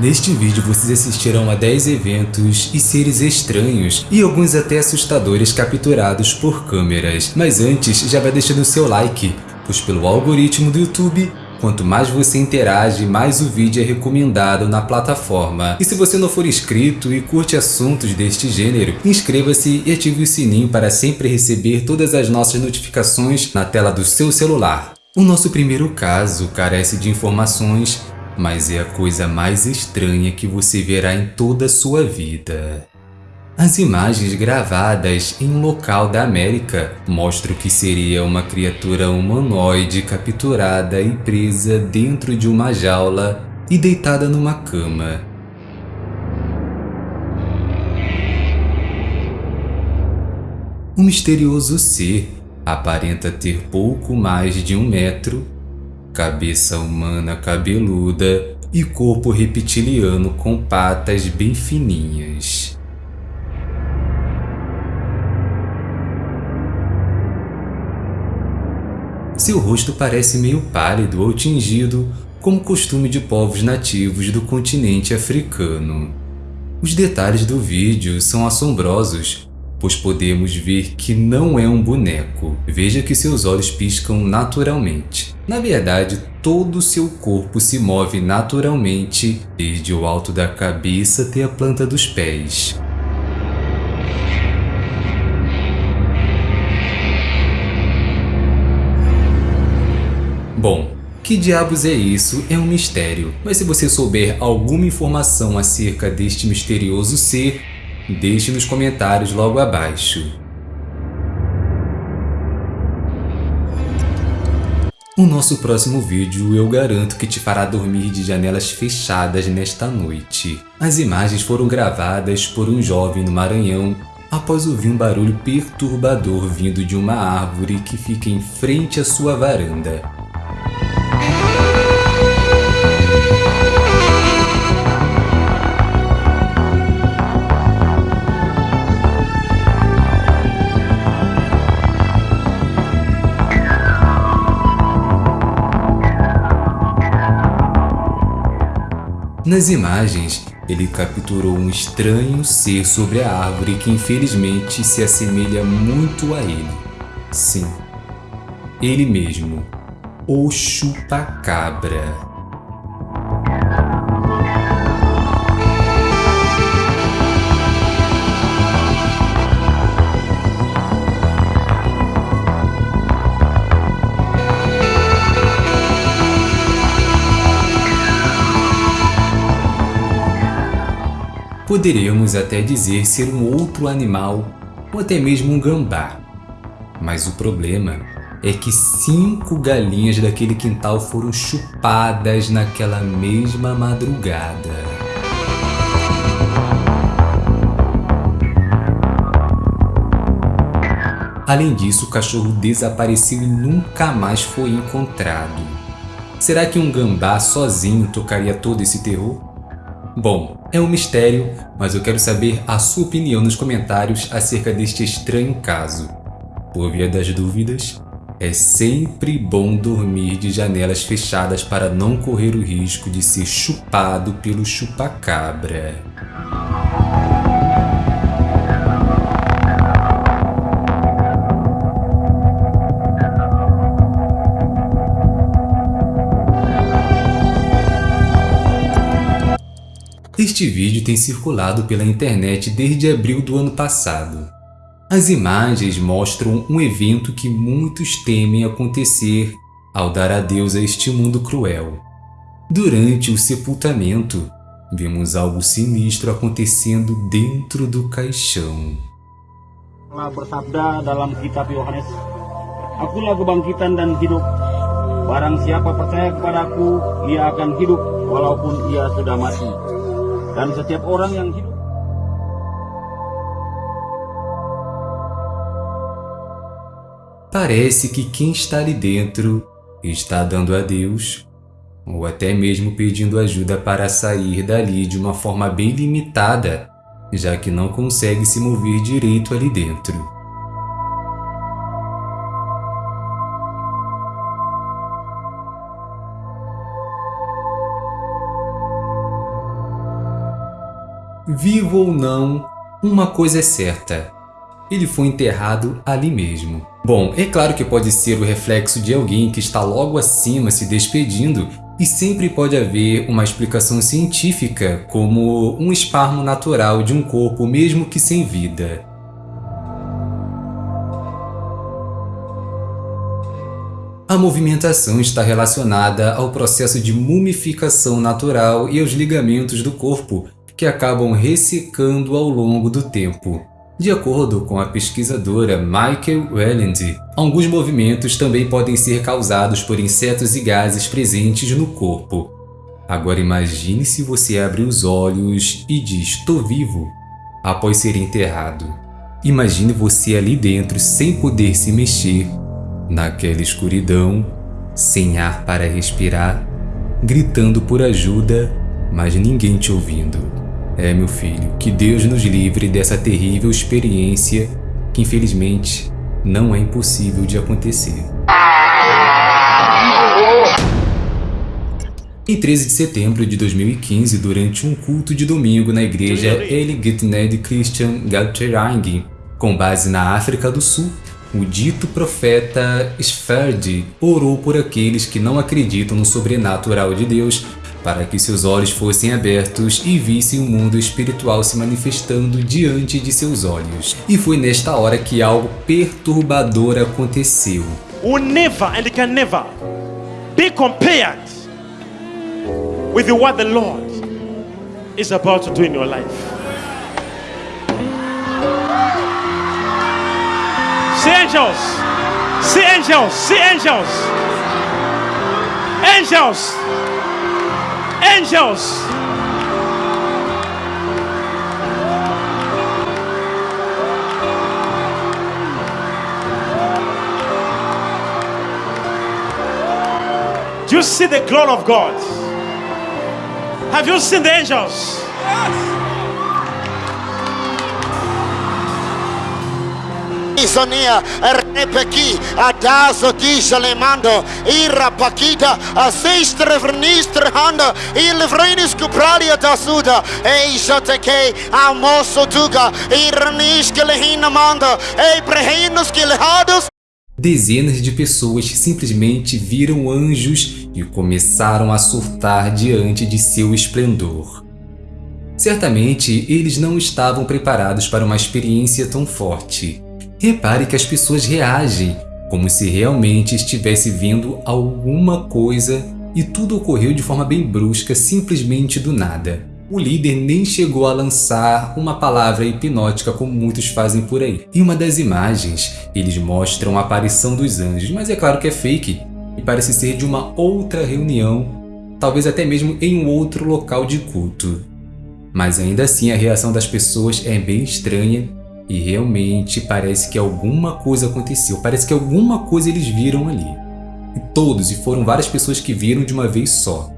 Neste vídeo vocês assistirão a 10 eventos e seres estranhos e alguns até assustadores capturados por câmeras. Mas antes, já vai deixando o seu like, pois pelo algoritmo do YouTube, quanto mais você interage, mais o vídeo é recomendado na plataforma. E se você não for inscrito e curte assuntos deste gênero, inscreva-se e ative o sininho para sempre receber todas as nossas notificações na tela do seu celular. O nosso primeiro caso carece de informações mas é a coisa mais estranha que você verá em toda a sua vida. As imagens gravadas em um local da América mostram que seria uma criatura humanoide capturada e presa dentro de uma jaula e deitada numa cama. O misterioso ser aparenta ter pouco mais de um metro cabeça humana cabeluda e corpo reptiliano com patas bem fininhas. Seu rosto parece meio pálido ou tingido, como costume de povos nativos do continente africano. Os detalhes do vídeo são assombrosos, pois podemos ver que não é um boneco. Veja que seus olhos piscam naturalmente. Na verdade, todo o seu corpo se move naturalmente, desde o alto da cabeça até a planta dos pés. Bom, que diabos é isso é um mistério, mas se você souber alguma informação acerca deste misterioso ser, Deixe nos comentários logo abaixo. O nosso próximo vídeo eu garanto que te fará dormir de janelas fechadas nesta noite. As imagens foram gravadas por um jovem no Maranhão após ouvir um barulho perturbador vindo de uma árvore que fica em frente à sua varanda. Nas imagens, ele capturou um estranho ser sobre a árvore que infelizmente se assemelha muito a ele. Sim, ele mesmo, o chupacabra. Poderíamos até dizer ser um outro animal ou até mesmo um gambá. Mas o problema é que cinco galinhas daquele quintal foram chupadas naquela mesma madrugada. Além disso, o cachorro desapareceu e nunca mais foi encontrado. Será que um gambá sozinho tocaria todo esse terror? Bom, é um mistério, mas eu quero saber a sua opinião nos comentários acerca deste estranho caso. Por via das dúvidas, é sempre bom dormir de janelas fechadas para não correr o risco de ser chupado pelo chupacabra. Este vídeo tem circulado pela internet desde abril do ano passado. As imagens mostram um evento que muitos temem acontecer ao dar adeus a este mundo cruel. Durante o sepultamento, vimos algo sinistro acontecendo dentro do caixão. Barang siapa percaya kepadaku, ia akan hidup walaupun ia sudah mati. Dan setiap orang yang hidup Parece que quem está ali dentro está dando adeus ou até mesmo pedindo ajuda para sair dali de uma forma bem limitada, já que não consegue se mover direito ali dentro. Vivo ou não, uma coisa é certa. Ele foi enterrado ali mesmo. Bom, é claro que pode ser o reflexo de alguém que está logo acima se despedindo e sempre pode haver uma explicação científica, como um espasmo natural de um corpo mesmo que sem vida. A movimentação está relacionada ao processo de mumificação natural e aos ligamentos do corpo, que acabam ressecando ao longo do tempo. De acordo com a pesquisadora Michael Welland, alguns movimentos também podem ser causados por insetos e gases presentes no corpo. Agora imagine se você abre os olhos e diz "tô vivo" após ser enterrado. Imagine você ali dentro sem poder se mexer, naquela escuridão, sem ar para respirar, gritando por ajuda, mas ninguém te ouvindo. É, meu filho, que Deus nos livre dessa terrível experiência que infelizmente não é impossível de acontecer. Em 13 de setembro de 2015, durante um culto de domingo na igreja El Gitned Christian Galterang, com base na África do Sul, o dito profeta Sferd orou por aqueles que não acreditam no sobrenatural de Deus para que seus olhos fossem abertos e vissem o mundo espiritual se manifestando diante de seus olhos. E foi nesta hora que algo perturbador aconteceu. Will never and can never be compared with what the Lord is about to do in your life. See angels, see angels, see angels, angels. Angels. Do you see the glory of God? Have you seen the angels? Isonia, repeki, adazo vernistre handa, il vrenis cupralia tuga, lehados. Dezenas de pessoas simplesmente viram anjos e começaram a surtar diante de seu esplendor. Certamente, eles não estavam preparados para uma experiência tão forte. Repare que as pessoas reagem como se realmente estivesse vendo alguma coisa e tudo ocorreu de forma bem brusca, simplesmente do nada. O líder nem chegou a lançar uma palavra hipnótica como muitos fazem por aí. Em uma das imagens, eles mostram a aparição dos anjos, mas é claro que é fake e parece ser de uma outra reunião, talvez até mesmo em um outro local de culto. Mas ainda assim a reação das pessoas é bem estranha e realmente parece que alguma coisa aconteceu, parece que alguma coisa eles viram ali. E todos, e foram várias pessoas que viram de uma vez só.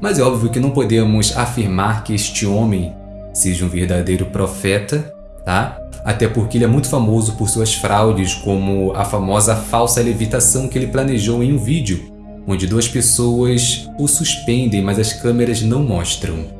Mas é óbvio que não podemos afirmar que este homem seja um verdadeiro profeta, tá? Até porque ele é muito famoso por suas fraudes, como a famosa falsa levitação que ele planejou em um vídeo, onde duas pessoas o suspendem, mas as câmeras não mostram.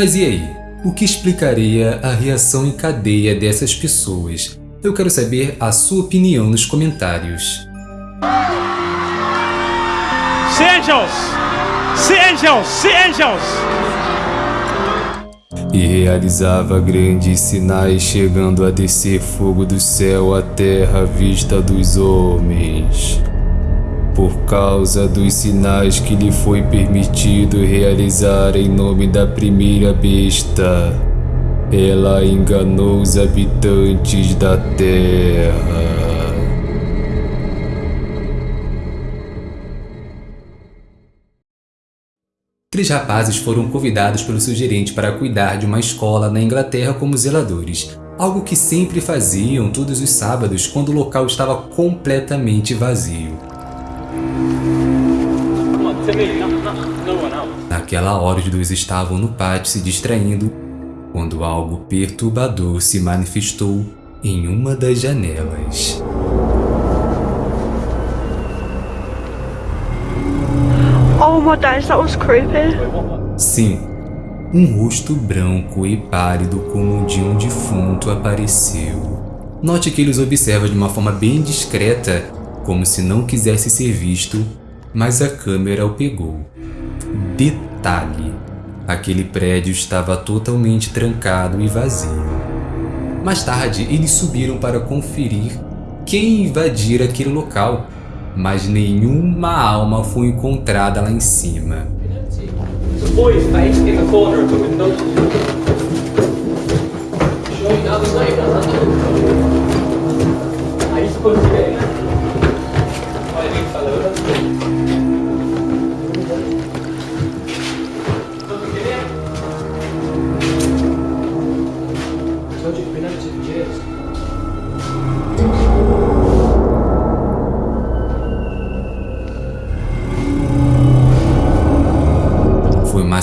Mas e aí? O que explicaria a reação em cadeia dessas pessoas? Eu quero saber a sua opinião nos comentários. Angels! See angels! E realizava grandes sinais, chegando a descer fogo do céu à terra à vista dos homens por causa dos sinais que lhe foi permitido realizar em nome da primeira besta. Ela enganou os habitantes da terra. Três rapazes foram convidados pelo seu gerente para cuidar de uma escola na Inglaterra como zeladores, algo que sempre faziam todos os sábados quando o local estava completamente vazio. Naquela hora os dois estavam no pátio se distraindo quando algo perturbador se manifestou em uma das janelas. Oh my days, that was creepy. Sim, um rosto branco e pálido como o de um defunto apareceu. Note que ele os observa de uma forma bem discreta, como se não quisesse ser visto, mas a câmera o pegou. Detalhe: aquele prédio estava totalmente trancado e vazio. Mais tarde, eles subiram para conferir quem invadira aquele local, mas nenhuma alma foi encontrada lá em cima.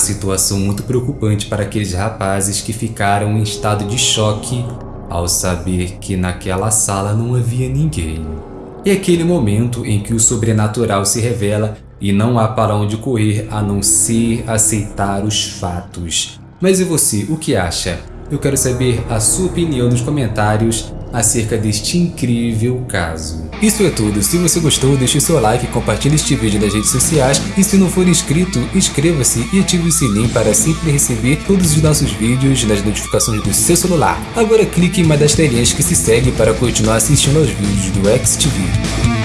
Situação muito preocupante para aqueles rapazes que ficaram em estado de choque ao saber que naquela sala não havia ninguém. É aquele momento em que o sobrenatural se revela e não há para onde correr a não ser aceitar os fatos. Mas e você, o que acha? Eu quero saber a sua opinião nos comentários acerca deste incrível caso. Isso é tudo, se você gostou deixe seu like, compartilhe este vídeo nas redes sociais e se não for inscrito, inscreva-se e ative o sininho para sempre receber todos os nossos vídeos nas notificações do seu celular. Agora clique em uma das telinhas que se segue para continuar assistindo aos vídeos do XTV.